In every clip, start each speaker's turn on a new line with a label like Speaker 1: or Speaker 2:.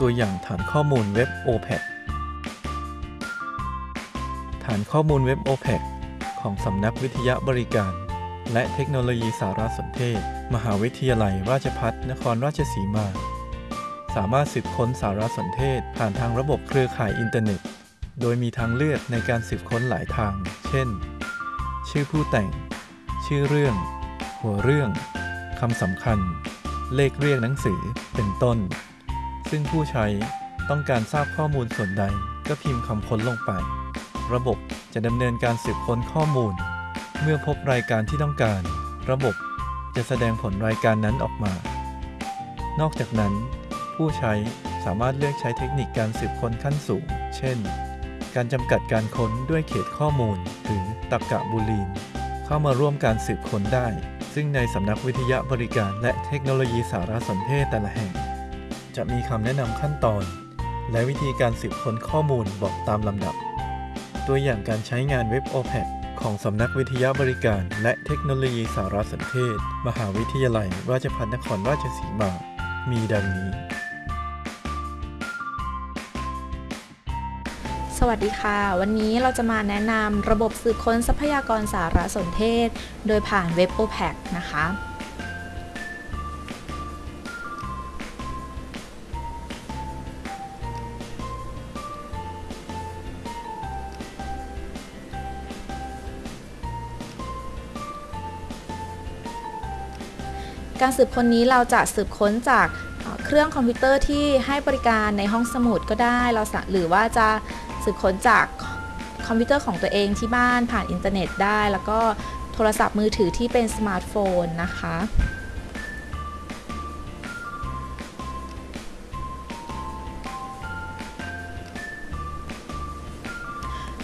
Speaker 1: ตัวอย่างฐานข้อมูลเว็บ OPAC ฐานข้อมูลเว็บ OPAC ของสำนักวิทยาบริการ และเทคโนโลยีสารสนเทศ มหาวิทยาลัยราชภัฏนครราชสีมา สามารถสืบค้นสารสนเทศผ่านทางระบบเครือข่ายอินเทอร์เน็ต โดยมีทางเลือกในการสืบค้นหลายทาง เช่น ชื่อผู้แต่ง ชื่อเรื่อง หัวเรื่องคำสำคัญ เลขเรียกหนังสือ เป็นต้น ซึ่งผู้ใช้ต้องการทราบข้อมูลส่วนใดก็พิมพ์คำค้นลงไป ระบบจะดำเนินการสืบค้นข้อมูล เมื่อพบรายการที่ต้องการ ระบบจะแสดงผลรายการนั้นออกมา นอกจากนั้น ผู้ใช้สามารถเลือกใช้เทคนิคการสืบค้นขั้นสูง เช่น การจำกัดการค้นด้วยเขตข้อมูล หรือตรรกะบูลีน เข้ามาร่วมการสืบค้นได้ ซึ่งในสำนักวิทยาบริการและเทคโนโลยีสารสนเทศแต่ละแห่ง จะมีคำแนะนำขั้นตอน และวิธีการสืบค้นข้อมูลบอกตามลำดับ ตัวอย่างการใช้งานเว็บ OPAC ของสำนักวิทยาบริการ และเทคโนโลยีสารสนเทศ มหาวิทยาลัย ราชภัฏนครราชสีมา มีดังนี้
Speaker 2: สวัสดีค่ะ วันนี้เราจะมาแนะนำระบบสืบค้นทรัพยากรสารสนเทศ โดยผ่านเว็บ OPAC นะคะ การสืบค้นนี้เราจะสืบค้นจากเครื่องคอมพิวเตอร์ที่ให้บริการในห้องสมุดก็ได้เราหรือว่าจะสืบค้นจากคอมพิวเตอร์ของตัวเองที่บ้านผ่านอินเทอร์เน็ตได้ แล้วก็โทรศัพท์มือถือที่เป็นสมาร์ทโฟนนะคะ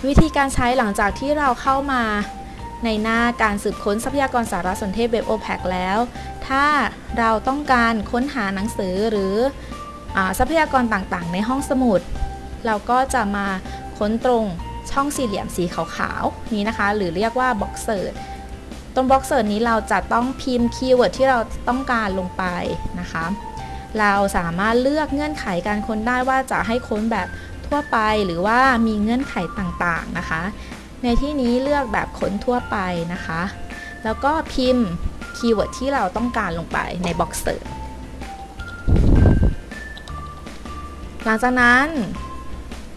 Speaker 2: วิธีการใช้หลังจากที่เราเข้ามา ในหน้าการสืบค้นทรัพยากรสารสนเทศเว็บ OPAC แล้ว ถ้าเราต้องการค้นหาหนังสือหรือทรัพยากรต่างๆ ในห้องสมุด เราก็จะมาค้นตรงช่องสี่เหลี่ยมสีขาวๆ นี้นะคะ หรือเรียกว่า Box Search ตรง Box Search นี้เราจะต้องพิมพ์ keyword ที่เราต้องการลงไปนะคะ เราสามารถเลือกเงื่อนไขการค้นได้ว่าจะให้ค้นแบบทั่วไปหรือว่ามีเงื่อนไขต่างๆนะคะ ในที่นี้เลือกแบบค้นทั่วไปนะคะ แล้วก็พิมพ์ keyword ที่เราต้องการลงไปใน Box Search หลังจากนั้น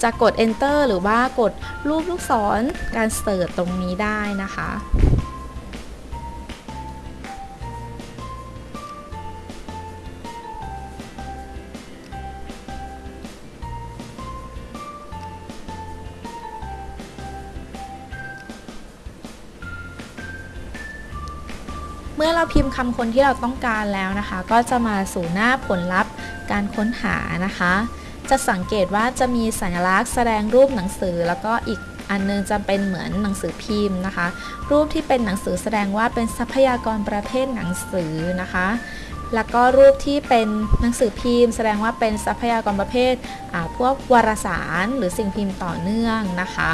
Speaker 2: จะกด enter หรือว่ากดรูปลูกศรการ search ตรงนี้ได้นะคะ เมื่อเราพิมพ์คำค้นที่เราต้องการแล้วนะคะ ก็จะมาสู่หน้าผลลัพธ์การค้นหานะคะ จะสังเกตว่าจะมีสัญลักษณ์แสดงรูปหนังสือ แล้วก็อีกอันนึงจะเป็นเหมือนหนังสือพิมพ์นะคะ รูปที่เป็นหนังสือแสดงว่าเป็นทรัพยากรประเภทหนังสือนะคะ แล้วก็รูปที่เป็นหนังสือพิมพ์ แสดงว่าเป็นทรัพยากรประเภทอ่าพวกวารสารหรือสิ่งพิมพ์ต่อเนื่องนะคะ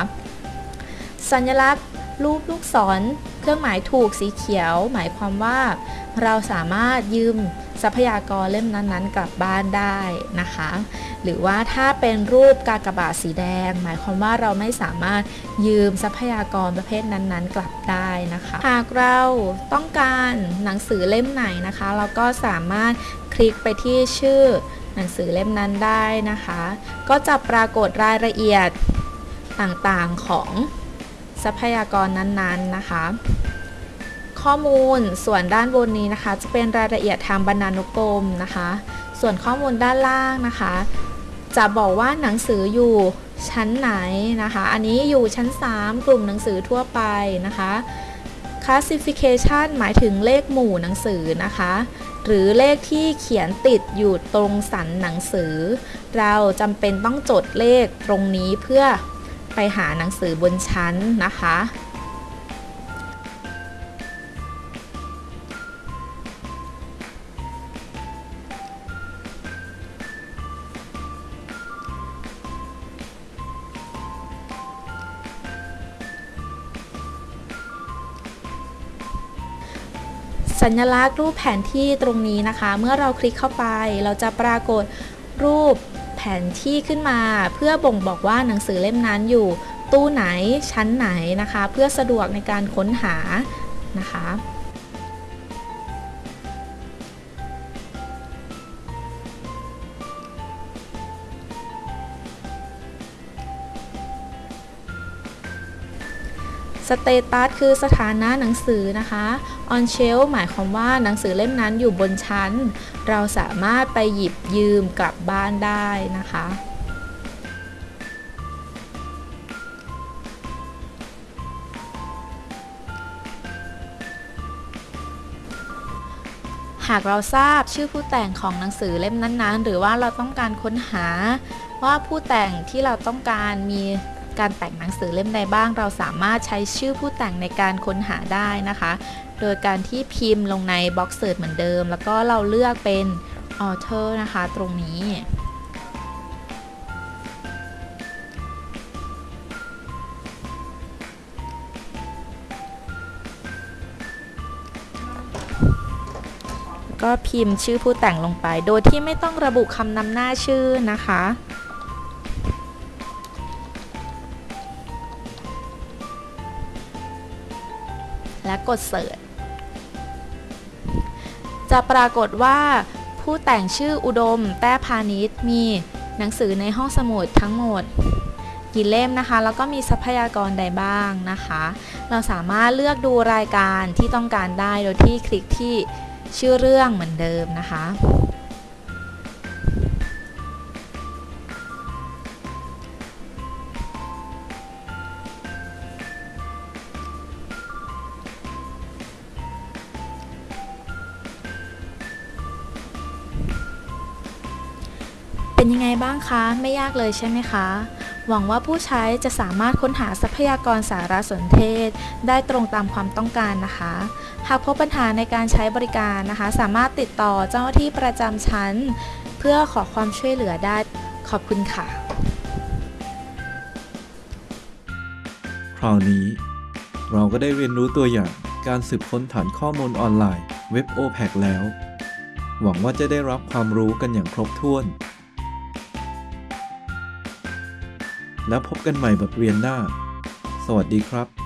Speaker 2: สัญลักษณ์รูปลูกศร เครื่องหมายถูกสีเขียว หมายความว่าเราสามารถยืมทรัพยากรเล่มนั้นๆ กลับบ้านได้นะคะ หรือว่าถ้าเป็นรูปกากบาทสีแดง หมายความว่าเราไม่สามารถยืมทรัพยากรประเภทนั้นๆ กลับได้นะคะ หากเราต้องการหนังสือเล่มไหนนะคะ เราก็สามารถคลิกไปที่ชื่อหนังสือเล่มนั้นได้นะคะ ก็จะปรากฏรายละเอียดต่างๆของ ทรัพยากรนั้นๆนะคะ ข้อมูลส่วนด้านบนนี้นะคะ จะเป็นรายละเอียดทางบรรณานุกรมนะคะ ส่วนข้อมูลด้านล่างนะคะ จะบอกว่าหนังสืออยู่ชั้นไหนนะคะ อันนี้อยู่ชั้น 3 กลุ่มหนังสือทั่วไปนะคะ classification หมายถึงเลขหมู่หนังสือนะคะ หรือเลขที่เขียนติดอยู่ตรงสันหนังสือ เราจำเป็นต้องจดเลขตรงนี้เพื่อ ไปหาหนังสือบนชั้นนะคะ สัญลักษณ์รูปแผนที่ตรงนี้นะคะ เมื่อเราคลิกเข้าไปเราจะปรากฏรูป ผแผนที่ขึ้นมา เพื่อบ่งบอกว่าหนังสือเล่มนั้นอยู่ ตู้ไหนชั้นไหนนะคะ เพื่อสะดวกในการค้นหานะคะ เตตัสคือสถานะหนังสือนะคะ on shelf หมายความว่าหนังสือเล่มนั้นอยู่บนชั้น เราสามารถไปหยิบยืมกลับบ้านได้นะคะ หากเราทราบชื่อผู้แต่งของหนังสือเล่มนั้นๆ หรือว่าเราต้องการค้นหาว่าผู้แต่งที่เราต้องการมี การแต่งหนังสือเล่มใดบ้าง เราสามารถใช้ชื่อผู้แต่งในการค้นหาได้นะคะ โดยการที่พิมพ์ลงในบล็อกเสิร์ชเหมือนเดิม แล้วก็เราเลือกเป็น author นะคะ ตรงนี้ ก็พิมพ์ชื่อผู้แต่งลงไป โดยที่ไม่ต้องระบุคำนำหน้าชื่อนะคะ และกดเสิร์ชจะปรากฏว่าผู้แต่งชื่ออุดม แต้พาณิชย์มีหนังสือในห้องสมุดทั้งหมดกี่เล่มนะคะ แล้วก็มีทรัพยากรใดบ้างนะคะ เราสามารถเลือกดูรายการที่ต้องการได้โดยที่คลิกที่ชื่อเรื่องเหมือนเดิมนะคะ ยังไงบ้างคะ ไม่ยากเลยใช่ไหมคะ หวังว่าผู้ใช้จะสามารถค้นหาทรัพยากรสารสนเทศ ได้ตรงตามความต้องการนะคะ หากพบปัญหาในการใช้บริการนะคะ สามารถติดต่อเจ้าหน้าที่ประจำชั้น เพื่อขอความช่วยเหลือได้ขอบคุณค่ะ
Speaker 1: คราวนี้ เราก็ได้เรียนรู้ตัวอย่างการสืบค้นฐานข้อมูลออนไลน์เว็บ OPAC แล้ว หวังว่าจะได้รับความรู้กันอย่างครบถ้วน แล้วพบกันใหม่บทเรียนหน้า สวัสดีครับ